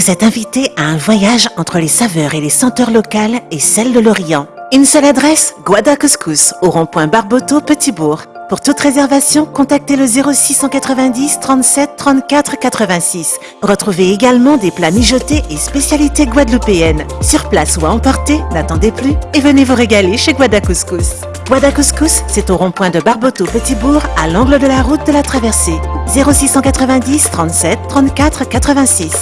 Vous êtes invité à un voyage entre les saveurs et les senteurs locales et celles de l'Orient. Une seule adresse, Guada Couscous, au rond-point Barboteau, Petitbourg. Pour toute réservation, contactez le 0690 37 34 86. Retrouvez également des plats mijotés et spécialités guadeloupéennes. Sur place ou à emporter, n'attendez plus et venez vous régaler chez Guada Couscous. Guada Couscous, c'est au rond-point de Barboteau Petitbourg, à l'angle de la route de la traversée. 0690 37 34 86.